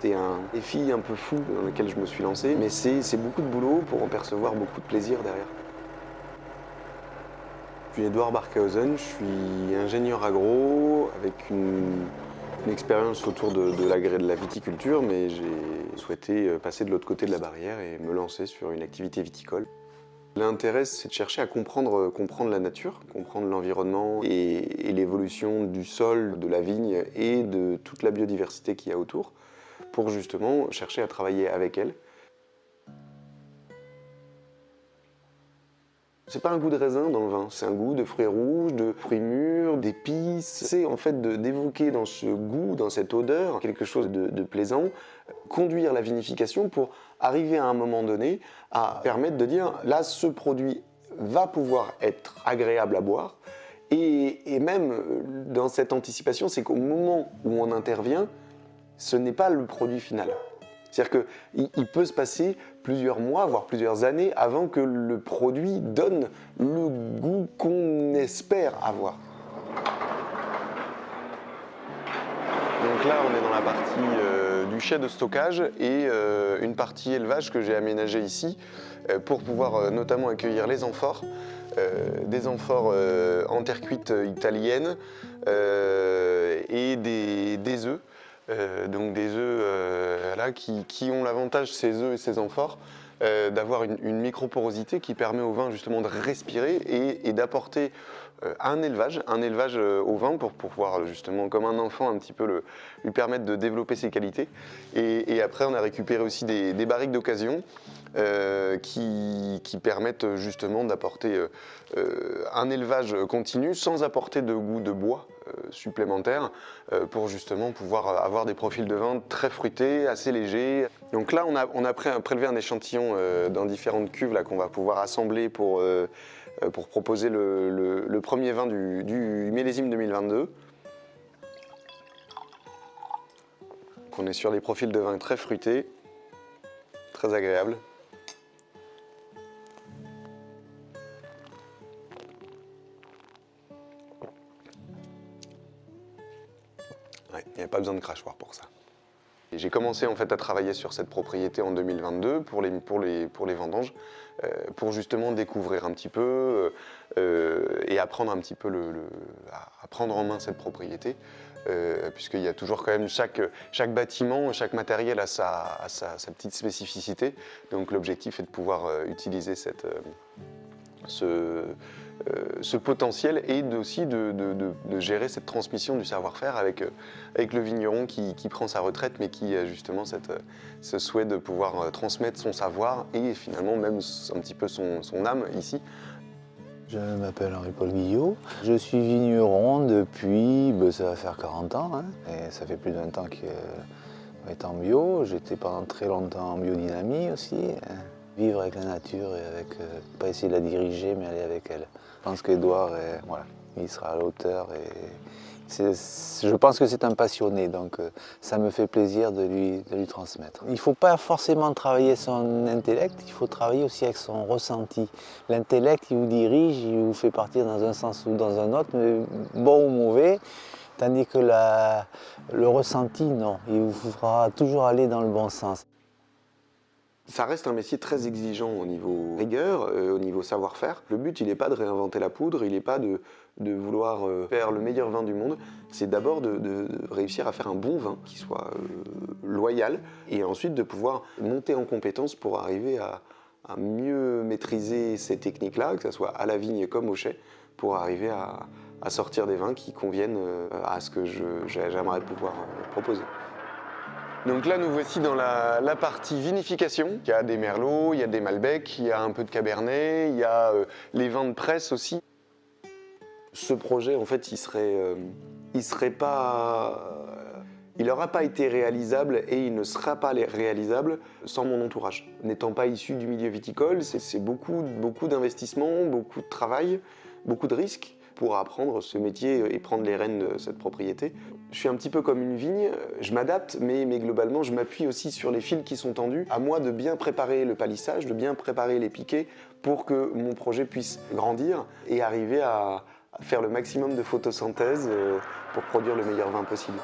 C'était un défi un peu fou dans lequel je me suis lancé, mais c'est beaucoup de boulot pour en percevoir beaucoup de plaisir derrière. Je suis Edouard Barkhausen, je suis ingénieur agro avec une, expérience autour de, de la viticulture, mais j'ai souhaité passer de l'autre côté de la barrière et me lancer sur une activité viticole. L'intérêt, c'est de chercher à comprendre, comprendre la nature, comprendre l'environnement et, l'évolution du sol, de la vigne et de toute la biodiversité qu'il y a autour pour justement chercher à travailler avec elle. C'est pas un goût de raisin dans le vin, c'est un goût de fruits rouges, de fruits mûrs, d'épices. C'est en fait d'évoquer dans ce goût, dans cette odeur, quelque chose de, plaisant, conduire la vinification pour arriver à un moment donné à permettre de dire là ce produit va pouvoir être agréable à boire et, même euh, dans cette anticipation, c'est qu'au moment où on intervient, ce n'est pas le produit final. C'est-à-dire qu'il peut se passer plusieurs mois, voire plusieurs années avant que le produit donne le goût qu'on espère avoir. Donc là, on est dans la partie euh, du chai de stockage et euh, une partie élevage que j'ai aménagée ici euh, pour pouvoir notamment accueillir les amphores, des amphores en terre cuite italienne et des, des œufs. Euh, donc des œufs euh, là, qui, ont l'avantage, ces œufs et ces amphores, euh, d'avoir une, microporosité qui permet au vin justement de respirer et, d'apporter un élevage, un élevage au vin pour, pouvoir justement, comme un enfant, un petit peu lui permettre de développer ses qualités. Et, après, on a récupéré aussi des, barriques d'occasion qui, qui, permettent justement d'apporter un élevage continu sans apporter de goût de bois. Euh, supplémentaires euh, pour justement pouvoir euh, avoir des profils de vin très fruités, assez légers. Donc là, on a, prélevé un échantillon dans différentes cuves qu'on va pouvoir assembler pour, pour proposer le, premier vin du, du millésime 2022. on est sur des profils de vin très fruités, très agréables. Il n'y a pas besoin de crachoir pour ça. J'ai commencé en fait à travailler sur cette propriété en 2022 pour les, pour les, pour les vendanges, euh, pour justement découvrir un petit peu euh, euh, et apprendre un petit peu le, à prendre en main cette propriété, puisqu'il y a toujours quand même chaque, chaque bâtiment, chaque matériel a sa, sa, petite spécificité. Donc l'objectif est de pouvoir utiliser cette, ce, euh, ce potentiel et aussi de, gérer cette transmission du savoir-faire avec, euh, avec le vigneron qui, prend sa retraite mais qui a justement cette, ce souhait de pouvoir euh, transmettre son savoir et finalement même un petit peu son, âme ici. Je m'appelle Henri-Paul Guillot. Je suis vigneron depuis, ben, ça va faire 40 ans, hein, et ça fait plus de 20 ans que est en bio. J'étais pendant très longtemps en biodynamie aussi. Hein. Vivre avec la nature et avec, pas essayer de la diriger, mais aller avec elle. Je pense qu'Edouard, voilà, il sera à l'auteur et je pense que c'est un passionné, donc euh, ça me fait plaisir de lui, lui transmettre. Il ne faut pas forcément travailler son intellect, il faut travailler aussi avec son ressenti. L'intellect, il vous dirige, il vous fait partir dans un sens ou dans un autre, mais bon ou mauvais, tandis que le ressenti, non, il vous fera toujours aller dans le bon sens. Ça reste un métier très exigeant au niveau rigueur, euh, au niveau savoir-faire. Le but, il n'est pas de réinventer la poudre, il n'est pas de, vouloir euh, faire le meilleur vin du monde. C'est d'abord de, réussir à faire un bon vin qui soit euh, loyal et ensuite de pouvoir monter en compétence pour arriver à, mieux maîtriser ces techniques-là, que ce soit à la vigne comme au chai, pour arriver à, à sortir des vins qui conviennent à ce que j'aimerais pouvoir proposer. Donc là, nous voici dans la, partie vinification. Il y a des merlots, il y a des malbecs, il y a un peu de cabernet, il y a euh, les vins de presse aussi. Ce projet, en fait, il serait, euh, il serait pas... Il n'aura pas été réalisable et il ne sera pas réalisable sans mon entourage. N'étant pas issu du milieu viticole, c'est beaucoup, beaucoup beaucoup de travail, beaucoup de risques pour apprendre ce métier et prendre les rênes de cette propriété. Je suis un petit peu comme une vigne, je m'adapte, mais, globalement, je m'appuie aussi sur les fils qui sont tendus. À moi de bien préparer le palissage, de bien préparer les piquets pour que mon projet puisse grandir et arriver à, faire le maximum de photosynthèse euh, pour produire le meilleur vin possible.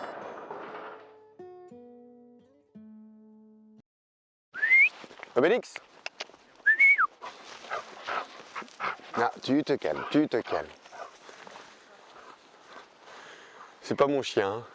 Obélix Ah, tu te calmes, tu te calmes. C'est pas mon chien. hein.